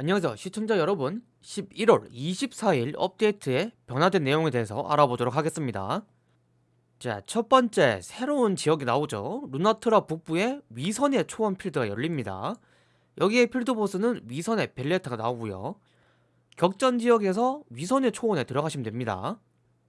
안녕하세요. 시청자 여러분 11월 24일 업데이트의 변화된 내용에 대해서 알아보도록 하겠습니다. 자 첫번째 새로운 지역이 나오죠. 루나트라 북부에 위선의 초원 필드가 열립니다. 여기에 필드 보스는 위선의 벨레타가 나오고요. 격전 지역에서 위선의 초원에 들어가시면 됩니다.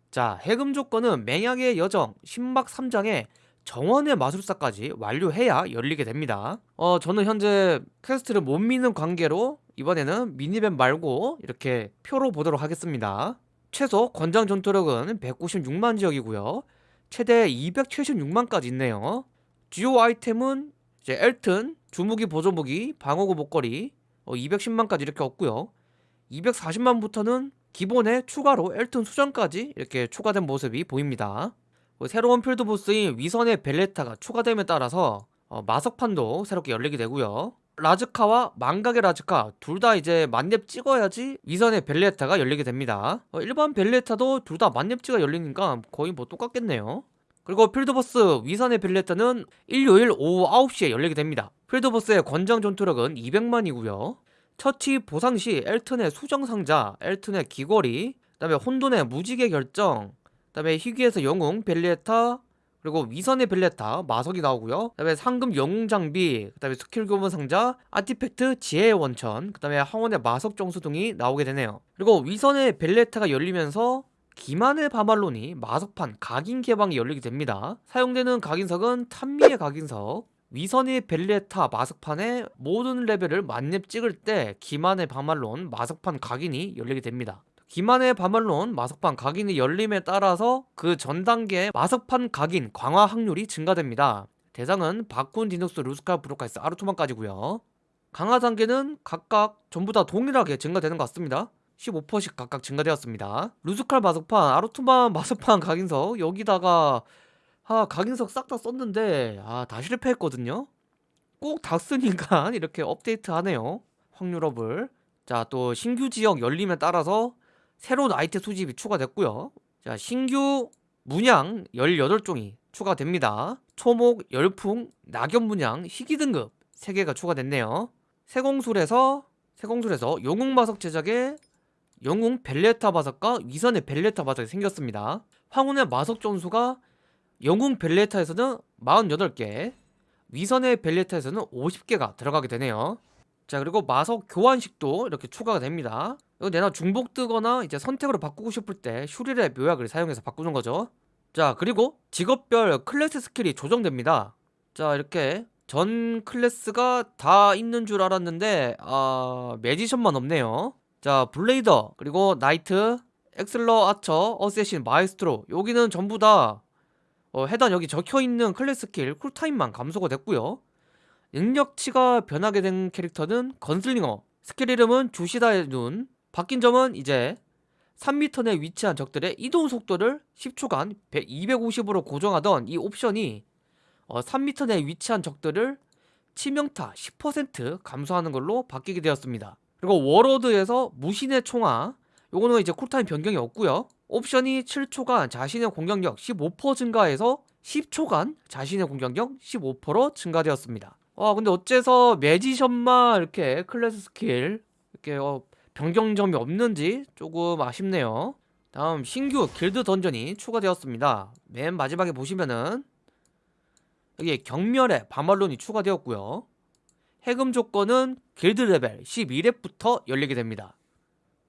자 해금 조건은 맹약의 여정 신막 3장에 정원의 마술사까지 완료해야 열리게 됩니다. 어 저는 현재 퀘스트를 못 미는 관계로 이번에는 미니맵 말고 이렇게 표로 보도록 하겠습니다. 최소 권장 전투력은 196만 지역이고요. 최대 276만까지 있네요. 주요 아이템은 이제 엘튼, 주무기 보조무기, 방어구 목걸이 어, 210만까지 이렇게 얻고요. 240만부터는 기본에 추가로 엘튼 수정까지 이렇게 추가된 모습이 보입니다. 뭐 새로운 필드 보스인 위선의 벨레타가 추가됨에 따라서 어, 마석판도 새롭게 열리게 되고요 라즈카와 망각의 라즈카 둘 다 이제 만렙 찍어야지 위선의 벨레타가 열리게 됩니다. 어, 일반 벨레타도 둘 다 만렙 찍어 열리니까 거의 뭐 똑같겠네요. 그리고 필드보스 위선의 벨레타는 일요일 오후 9시에 열리게 됩니다. 필드보스의 권장 전투력은 200만이고요. 처치 보상 시 엘튼의 수정상자, 엘튼의 귀걸이 그 다음에 혼돈의 무지개 결정 그 다음에 희귀에서 영웅, 벨레타 그리고 위선의 벨레타, 마석이 나오고요. 그 다음에 상금 영웅 장비, 그 다음에 스킬 교본 상자, artifact, 지혜의 원천 그 다음에 황혼의 마석 정수 등이 나오게 되네요. 그리고 위선의 벨레타가 열리면서 기만의 바말론이 마석판 각인 개방이 열리게 됩니다. 사용되는 각인석은 탄미의 각인석. 위선의 벨레타 마석판의 모든 레벨을 만렙 찍을 때 기만의 바말론 마석판 각인이 열리게 됩니다 기만의 바말론 마석판 각인이 열림에 따라서 그 전 단계의 마석판 각인 강화 확률이 증가됩니다. 대상은 바쿤 디눅스 루스칼 브로카이스 아르토만까지고요 강화 단계는 각각 전부 다 동일하게 증가되는 것 같습니다. 15%씩 각각 증가되었습니다. 루스칼 마석판, 아르토만 마석판 각인석 여기다가 아 각인석 싹 다 썼는데 아 다 실패했거든요. 꼭 다 쓰니까 이렇게 업데이트 하네요. 확률업을 자 또 신규 지역 열림에 따라서 새로운 아이템 수집이 추가됐고요. 자 신규 문양 18종이 추가됩니다. 초목, 열풍, 낙엽 문양, 희귀 등급 3개가 추가됐네요. 세공술에서 세공술에서 영웅 마석 제작에 영웅 벨레타 마석과 위선의 벨레타 마석이 생겼습니다. 황혼의 마석 정수가 영웅 벨레타에서는 48개 위선의 벨레타에서는 50개가 들어가게 되네요 자 그리고 마석 교환식도 이렇게 추가가 됩니다. 이거 내가 중복 뜨거나 이제 선택으로 바꾸고 싶을 때 슈릴의 묘약을 사용해서 바꾸는 거죠. 자 그리고 직업별 클래스 스킬이 조정됩니다. 자 이렇게 전 클래스가 다 있는 줄 알았는데 아 매지션만 없네요. 자 블레이더 그리고 나이트 액슬러 아처 어세신 마이스트로 여기는 전부 다 어, 해당 여기 적혀있는 클래스 스킬 쿨타임만 감소가 됐고요 능력치가 변하게 된 캐릭터는 건슬링어. 스킬 이름은 주시다의 눈. 바뀐 점은 이제 3m 내 위치한 적들의 이동 속도를 10초간 250으로 고정하던 이 옵션이 어, 3m 내 위치한 적들을 치명타 10% 감소하는 걸로 바뀌게 되었습니다. 그리고 워로드에서 무신의 총화 요거는 이제 쿨타임 변경이 없고요. 옵션이 7초간 자신의 공격력 15% 증가해서 10초간 자신의 공격력 15% 증가되었습니다 와 근데 어째서 매지션만 이렇게 클래스 스킬 이렇게 어, 변경점이 없는지 조금 아쉽네요. 다음 신규 길드 던전이 추가되었습니다. 맨 마지막에 보시면은 여기 경멸의 바말론이 추가되었고요. 해금 조건은 길드 레벨 11렙부터 열리게 됩니다.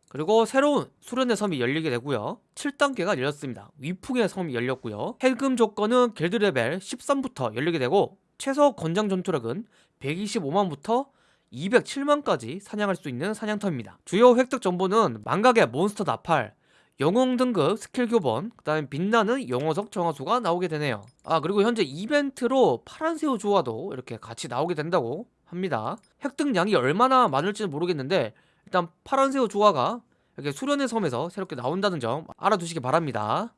그리고 새로운 수련의 섬이 열리게 되고요. 7단계가 열렸습니다. 위풍의 섬이 열렸고요. 해금 조건은 길드 레벨 13부터 열리게 되고 최소 권장 전투력은 125만부터 207만까지 사냥할 수 있는 사냥터입니다. 주요 획득 정보는 망각의 몬스터 나팔 영웅 등급 스킬 교본 그 다음에 빛나는 영혼석 정화수가 나오게 되네요. 아 그리고 현재 이벤트로 파란새우 조화도 이렇게 같이 나오게 된다고 합니다. 획득량이 얼마나 많을지는 모르겠는데 일단 파란새우 조화가 이렇게 수련의 섬에서 새롭게 나온다는 점 알아두시기 바랍니다.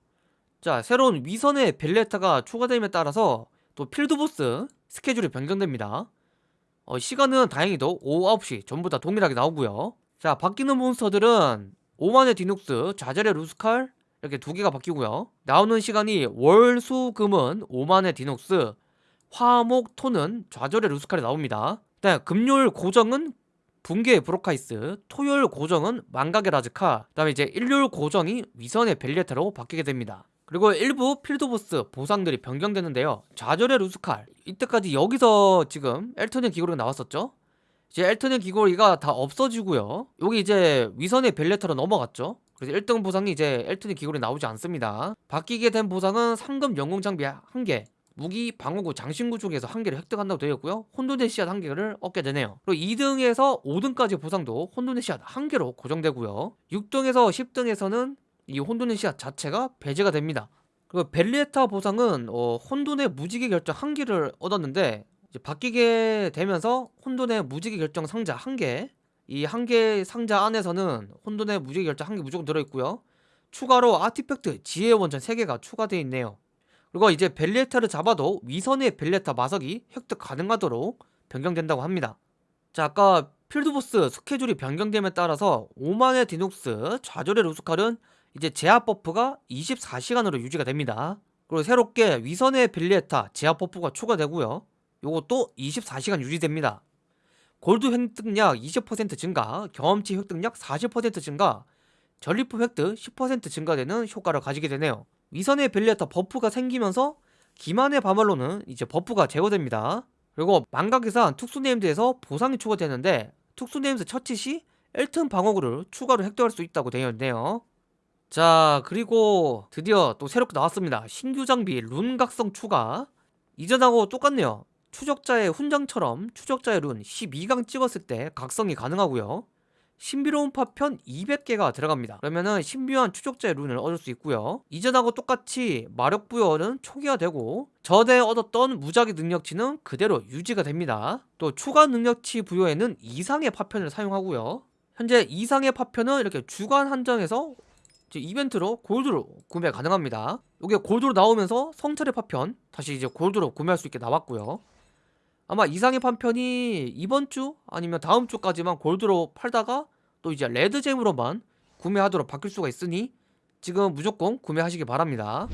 자 새로운 위선의 벨레타가 추가됨에 따라서 또 필드보스 스케줄이 변경됩니다. 어, 시간은 다행히도 오후 9시 전부 다 동일하게 나오고요. 자 바뀌는 몬스터들은 오만의 디눅스, 자젤의 루스칼 이렇게 두 개가 바뀌고요. 나오는 시간이 월, 수, 금은 오만의 디눅스 화목, 토는 좌절의 루스칼이 나옵니다. 네, 금요일 고정은 붕괴의 브로카이스, 토요일 고정은 망각의 라즈카, 그 다음에 이제 일요일 고정이 위선의 벨리에타로 바뀌게 됩니다. 그리고 일부 필드보스 보상들이 변경되는데요. 좌절의 루스칼, 이때까지 여기서 지금 엘튼의 기골이 나왔었죠? 이제 엘튼의 기골이 다 없어지고요. 여기 이제 위선의 벨레타로 넘어갔죠? 그래서 1등 보상이 이제 엘튼의 기골이 나오지 않습니다. 바뀌게 된 보상은 상급 영웅 장비 1개, 무기, 방어구, 장신구 중에서 한 개를 획득한다고 되어 있고요. 혼돈의 씨앗 한 개를 얻게 되네요. 그리고 2등에서 5등까지 보상도 혼돈의 씨앗 한 개로 고정되고요. 6등에서 10등에서는 이 혼돈의 씨앗 자체가 배제가 됩니다. 그리고 벨리에타 보상은 어, 혼돈의 무지개 결정 한 개를 얻었는데 바뀌게 되면서 혼돈의 무지개 결정 상자 한 개, 이 한 개 상자 안에서는 혼돈의 무지개 결정 한 개 무조건 들어있고요. 추가로 artifact 지혜 원천 3개가 추가되어 있네요. 그리고 이제 벨레타를 잡아도 위선의 벨레타 마석이 획득 가능하도록 변경된다고 합니다. 자 아까 필드보스 스케줄이 변경됨에 따라서 오만의 디녹스 좌절의 루스칼은 이제 제압 buff가 24시간으로 유지가 됩니다. 그리고 새롭게 위선의 벨리에타 제압 buff가 추가되고요. 요것도 24시간 유지됩니다. 골드 획득량 20% 증가, 경험치 획득량 40% 증가, 전리품 획득 10% 증가되는 효과를 가지게 되네요. 위선의 벨리에타 buff가 생기면서 기만의 바말로는 이제 buff가 제거됩니다. 그리고 망각의산 특수 named에서 보상이 추가되는데 특수 named 처치 시 엘튼 방어구를 추가로 획득할 수 있다고 되어 있네요. 자 그리고 드디어 또 새롭게 나왔습니다. 신규 장비 룬 각성 추가 이전하고 똑같네요. 추적자의 훈장처럼 추적자의 룬 12강 찍었을 때 각성이 가능하고요. 신비로운 파편 200개가 들어갑니다. 그러면은 신비한 추적자의 룬을 얻을 수 있고요. 이전하고 똑같이 마력 부여는 초기화되고 전에 얻었던 무작위 능력치는 그대로 유지가 됩니다. 또 추가 능력치 부여에는 이상의 파편을 사용하고요. 현재 이상의 파편은 이렇게 주간 한정에서 이벤트로 골드로 구매 가능합니다. 이게 골드로 나오면서 성찰의 파편 다시 이제 골드로 구매할 수 있게 나왔고요. 아마 이상의 판편이 이번 주 아니면 다음 주까지만 골드로 팔다가 또 이제 레드잼으로만 구매하도록 바뀔 수가 있으니 지금 무조건 구매하시기 바랍니다.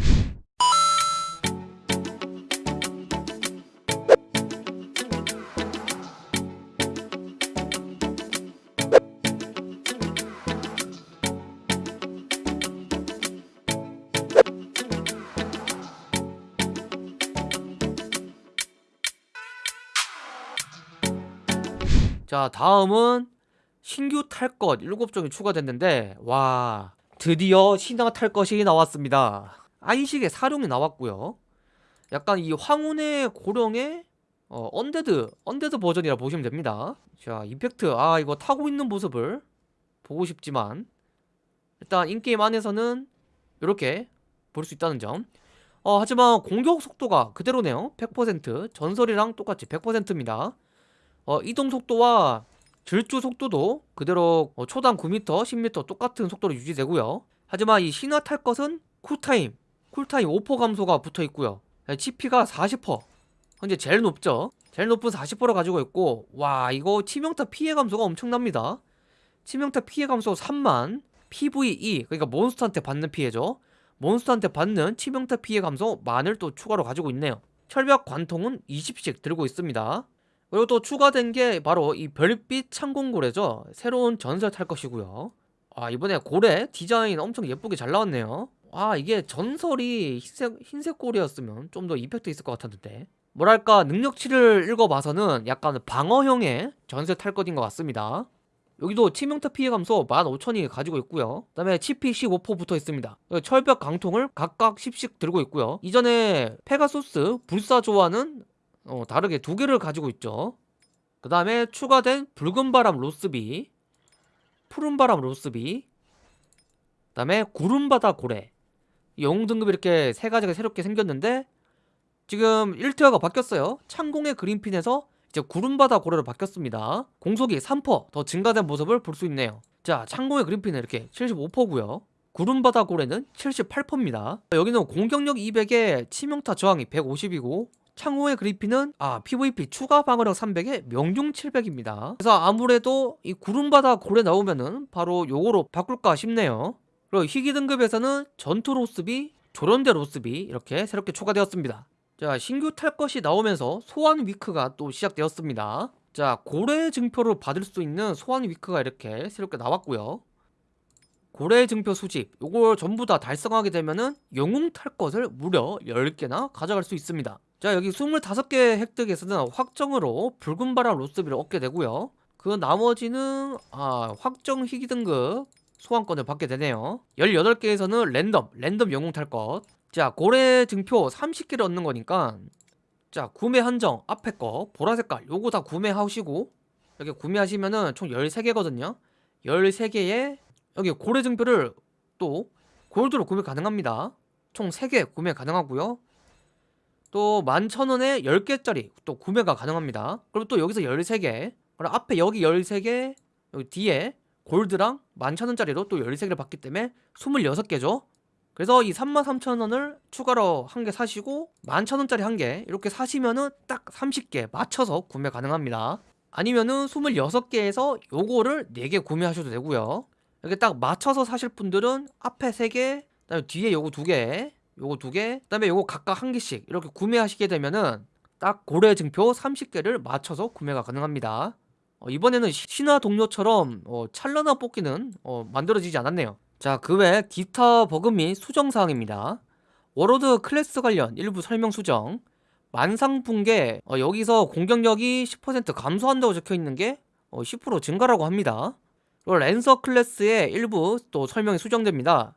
자 다음은 신규 탈 것 7종이 추가됐는데 와 드디어 신화 탈 것이 나왔습니다. 안식의 사룡이 나왔고요. 약간 이 황혼의 고룡의 어, undead undead 버전이라 보시면 됩니다. 자 임팩트. 아 이거 타고 있는 모습을 보고 싶지만 일단 in-game 안에서는 이렇게 볼 수 있다는 점. 어, 하지만 공격 속도가 그대로네요. 100% 전설이랑 똑같이 100%입니다 어, 이동 속도와 질주 속도도 그대로 어, 초당 9m, 10m 똑같은 속도로 유지되고요. 하지만 이 신화 탈 것은 cool time, cool time 5% 감소가 붙어 있고요. CP가 40% 현재 제일 높죠? 제일 높은 40%를 가지고 있고 와 이거 치명타 피해 감소가 엄청납니다. 치명타 피해 감소 3만 PVE 그러니까 몬스터한테 받는 피해죠. 몬스터한테 받는 치명타 피해 감소 만을 또 추가로 가지고 있네요. 철벽 관통은 20씩 들고 있습니다 그리고 또 추가된 게 바로 이 별빛 창공고래죠. 새로운 전설 탈 것이고요. 아 이번에 고래 디자인 엄청 예쁘게 잘 나왔네요. 아 이게 전설이 흰색, 흰색 고래였으면 좀 더 이펙트 있을 것 같았는데. 뭐랄까 능력치를 읽어봐서는 약간 방어형의 전설 탈 것인 것 같습니다. 여기도 치명타 피해 감소 15,000이 가지고 있고요. 그 다음에 치피 15% 붙어 있습니다. 철벽 강통을 각각 10씩 들고 있고요. 이전에 페가소스 불사 조화는 어, 다르게 두 개를 가지고 있죠. 그 다음에 추가된 붉은 바람 로스비 푸른 바람 로스비 그 다음에 구름바다 고래. 영웅 등급이 이렇게 세 가지가 새롭게 생겼는데 지금 1티어가 바뀌었어요. 창공의 그린핀에서 이제 구름바다 고래로 바뀌었습니다. 공속이 3%더 증가된 모습을 볼 수 있네요. 자 창공의 그린핀은 이렇게 75%고요. 구름바다 고래는 78%입니다. 여기는 공격력 200에 치명타 저항이 150이고 창호의 그리핀은 아 PVP 추가 방어력 300에 명중 700입니다. 그래서 아무래도 이 구름바다 고래 나오면은 바로 요거로 바꿀까 싶네요. 그리고 희귀 등급에서는 전투 로스비 조련대 로스비 이렇게 새롭게 추가되었습니다. 자 신규 탈 것이 나오면서 소환 위크가 또 시작되었습니다. 자 고래 증표를 받을 수 있는 소환 위크가 이렇게 새롭게 나왔고요 고래 증표 수집 요걸 전부 다 달성하게 되면은 영웅 탈 것을 무려 10개나 가져갈 수 있습니다. 자 여기 25개 획득에서는 확정으로 붉은 바람 로스비를 얻게 되고요. 그 나머지는 아 확정 희귀 등급 소환권을 받게 되네요. 18개에서는 랜덤 랜덤 영웅 탈것자 고래 증표 30개를 얻는 거니까 자 구매 한정 앞에 거 보라색깔 요거 다 구매하시고 여기 구매하시면은 총 13개거든요. 13개에 여기 고래 증표를 또 골드로 구매 가능합니다. 총 3개 구매 가능하고요. 또 11,000원에 10개짜리 또 구매가 가능합니다. 그리고 또 여기서 13개 그리고 앞에 여기 13개 여기 뒤에 골드랑 11,000원짜리로 또 13개를 받기 때문에 26개죠. 그래서 이 33,000원을 추가로 한 개 사시고 11,000원짜리 한 개 이렇게 사시면은 딱 30개 맞춰서 구매 가능합니다. 아니면은 26개에서 요거를 4개 구매하셔도 되고요 이렇게 딱 맞춰서 사실 분들은 앞에 3개 그다음에 뒤에 요거 2개 요거 2개 그다음에 요거 각각 한 개씩 이렇게 구매하시게 되면은 딱 고래 증표 30개를 맞춰서 구매가 가능합니다. 어, 이번에는 시- 신화 동료처럼 어, 찬란한 뽑기는 어, 만들어지지 않았네요. 자 그 외 기타 버그 및 수정 사항입니다. Warlord 클래스 관련 일부 설명 수정. 만상붕괴 어, 여기서 공격력이 10% 감소한다고 적혀있는 게 어, 10% 증가라고 합니다 Lancer 클래스의 일부 또 설명이 수정됩니다.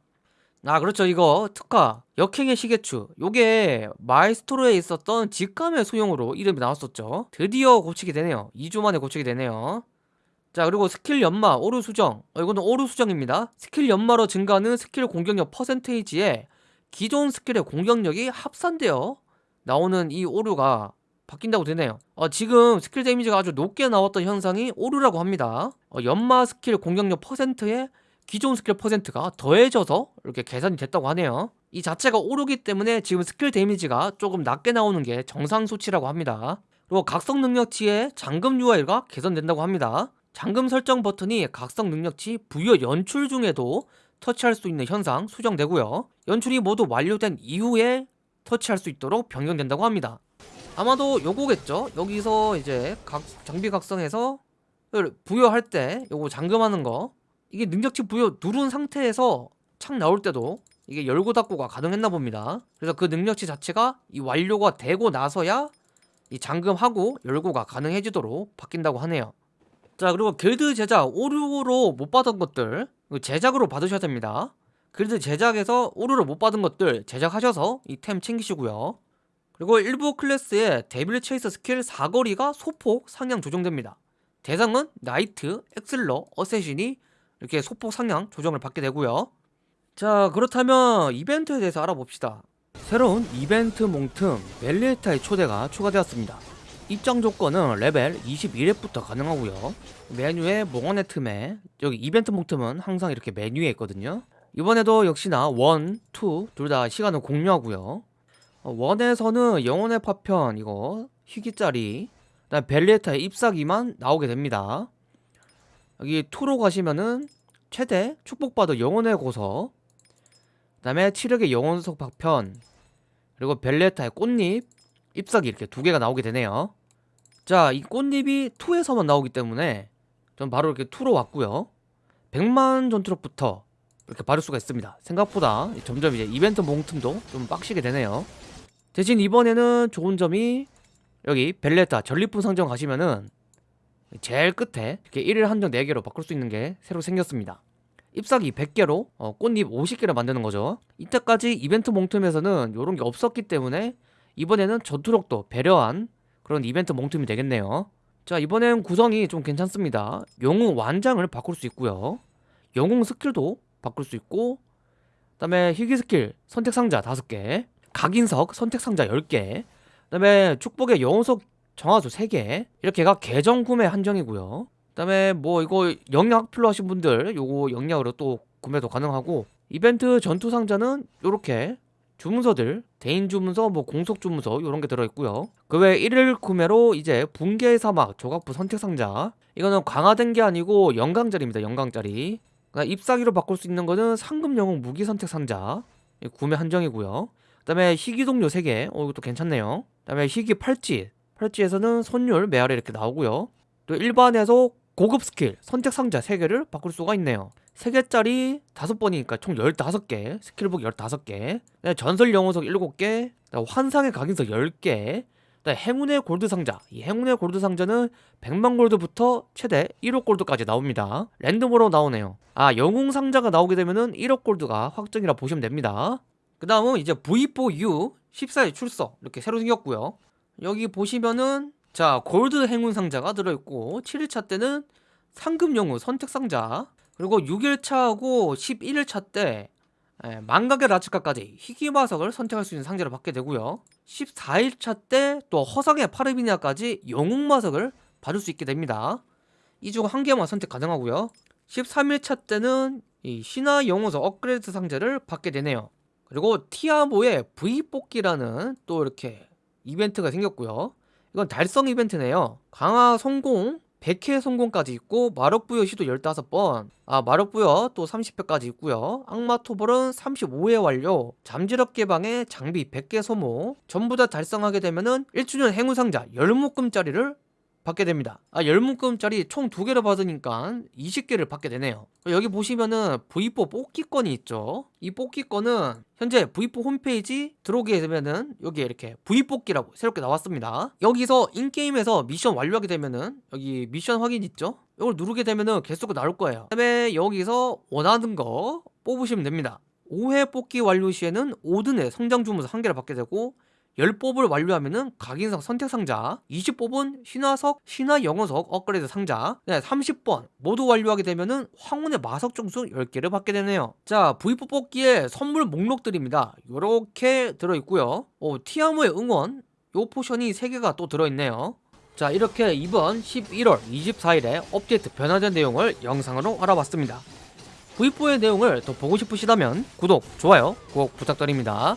아 그렇죠. 이거 특화 역행의 시계추. 요게 마에스트로에 있었던 직감의 소용돌이로 이름이 나왔었죠. 드디어 고치게 되네요. 2주 만에 고치게 되네요. 자 그리고 스킬 연마 오류 수정. 어, 이거는 오류 수정입니다. 스킬 연마로 증가하는 스킬 공격력 percentage에 기존 스킬의 공격력이 합산되어 나오는 이 오류가 바뀐다고 되네요. 어, 지금 스킬 damage가 아주 높게 나왔던 현상이 오류라고 합니다. 어, 연마 스킬 공격력 퍼센트에 기존 스킬 퍼센트가 더해져서 이렇게 계산이 됐다고 하네요. 이 자체가 오류기 때문에 지금 스킬 damage가 조금 낮게 나오는 게 정상 수치라고 합니다. 그리고 각성 능력치의 잠금 UI가 개선된다고 합니다. 잠금 설정 버튼이 각성 능력치 부여 연출 중에도 터치할 수 있는 현상 수정되고요. 연출이 모두 완료된 이후에 터치할 수 있도록 변경된다고 합니다 아마도 요거겠죠? 여기서 이제 각, 장비 각성해서 부여할 때 요거 잠금하는 거. 이게 능력치 부여 누른 상태에서 창 나올 때도 이게 열고 닫고가 가능했나 봅니다. 그래서 그 능력치 자체가 이 완료가 되고 나서야 이 잠금하고 열고가 가능해지도록 바뀐다고 하네요. 자 그리고 길드 제작 오류로 못 받은 것들 제작으로 받으셔야 됩니다. 길드 제작에서 오류로 못 받은 것들 제작하셔서 이 템 챙기시고요 그리고 일부 클래스의 Devil Chase 스킬 사거리가 소폭 상향 조정됩니다. 대상은 Knight, 엑슬러, Assassin이 이렇게 소폭 상향 조정을 받게 되고요. 자 그렇다면 이벤트에 대해서 알아봅시다. 새로운 이벤트 몽틈 멜리에타의 초대가 추가되었습니다. 입장 조건은 레벨 21렙부터 가능하고요. 메뉴에 몽환의 틈에 여기 이벤트 몽틈은 항상 이렇게 메뉴에 있거든요. 이번에도 역시나 1, 2 둘 다 시간을 공유하고요. 어, one에서는 영혼의 파편 이거 희귀짜리 그다음 벨리에타의 잎사귀만 나오게 됩니다. 여기 2로 가시면은 최대 축복받은 영혼의 고서 그 다음에 치력의 영혼석 파편 그리고 벨레타의 꽃잎 잎사귀 이렇게 두 개가 나오게 되네요. 자 이 꽃잎이 2에서만 나오기 때문에 전 바로 이렇게 2로 왔고요. 100만 전투력부터 이렇게 바를 수가 있습니다. 생각보다 점점 이제 이벤트 몽틈도 좀 빡시게 되네요 대신 이번에는 좋은 점이 여기 벨레타 전리품 상점 가시면은 제일 끝에 이렇게 1일 한정 4개로 바꿀 수 있는 게 새로 생겼습니다. 잎사귀 100개로 어, 꽃잎 50개를 만드는 거죠. 이때까지 이벤트 몽틈에서는 이런 게 없었기 때문에 이번에는 전투력도 배려한 그런 이벤트 몽틈이 되겠네요. 자 이번엔 구성이 좀 괜찮습니다. 영웅 완장을 바꿀 수 있고요. 영웅 스킬도 바꿀 수 있고 그 다음에 희귀 스킬 선택 상자 5개 각인석 선택 상자 10개 그 다음에 축복의 영웅석 정화수 3개 이렇게가 계정 구매 한정이고요. 그 다음에 뭐 이거 영약 필요하신 분들 요거 영약으로 또 구매도 가능하고 이벤트 전투 상자는 요렇게 주문서들 대인 주문서 뭐 공속 주문서 요런 게 들어있고요. 그 외 1일 구매로 이제 붕괴의 사막 조각부 선택 상자 이거는 강화된 게 아니고 영강짜리입니다 영강짜리. 그다음 잎사귀로 바꿀 수 있는 거는 상금 영웅 무기 선택 상자 이 구매 한정이고요 그 다음에 희귀 동료 3개. 어 이것도 괜찮네요. 그 다음에 희귀 팔찌. 팔찌에서는 손율 메아리 이렇게 나오고요. 또 일반에서 고급 스킬 선택 상자 3개를 바꿀 수가 있네요. 3개짜리 5번이니까 총 15개 스킬북 15개. 그다음에 전설 영웅석 7개 그다음에 환상의 각인석 10개 그다음에 행운의 골드 상자. 이 행운의 골드 상자는 100만 골드부터 최대 1억 골드까지 나옵니다. 랜덤으로 나오네요. 아 영웅 상자가 나오게 되면은 1억 골드가 확정이라 보시면 됩니다 그 다음은 이제 V4U 14일 출석 이렇게 새로 생겼고요. 여기 보시면은 자 골드 행운 상자가 들어있고 7일차 때는 상금 영웅 선택 상자 그리고 6일차하고 11일차 때 예, 망각의 라츠카까지 희귀마석을 선택할 수 있는 상자를 받게 되고요. 14일차 때 또 허상의 파르비니아까지 영웅마석을 받을 수 있게 됩니다. 이 중 한 개만 선택 가능하고요. 13일차 때는 이 신화 영웅석 업그레이드 상자를 받게 되네요 그리고 티아모의 V 뽑기라는 또 이렇게 이벤트가 생겼고요. 이건 달성 이벤트네요. 강화 성공 100회 성공까지 있고 마력부여 시도 15번. 아 마력부여 또 30회까지 있고요. 악마 토벌은 35회 완료. 잠재력 개방에 장비 100개 소모. 전부 다 달성하게 되면은 1주년 행운 상자 10묶음짜리를 받게 됩니다. 아 10묶음짜리 총 2개를 받으니까 20개를 받게 되네요. 여기 보시면은 V4 뽑기권이 있죠. 이 뽑기권은 현재 V4 홈페이지 들어오게 되면은 여기 이렇게 V 뽑기라고 새롭게 나왔습니다. 여기서 인게임에서 미션 완료하게 되면은 여기 미션 확인 있죠? 이걸 누르게 되면은 개수가 나올 거예요. 그 다음에 여기서 원하는 거 뽑으시면 됩니다. 5회 뽑기 완료 시에는 5등의 성장 주문서 한 개를 받게 되고 10뽑을 완료하면은 각인석 선택 상자 20뽑은 신화석 신화 영웅석 업그레이드 상자 네, 30번 모두 완료하게 되면은 황혼의 마석 정수 10개를 받게 되네요. 자 V4 뽑기에 선물 목록들입니다. 요렇게 들어있고요. 오, 티아모의 응원. 요 포션이 3개가 또 들어있네요. 자 이렇게 이번 11월 24일에 업데이트 변화된 내용을 영상으로 알아봤습니다. V4의 내용을 더 보고 싶으시다면 구독, 좋아요 꼭 부탁드립니다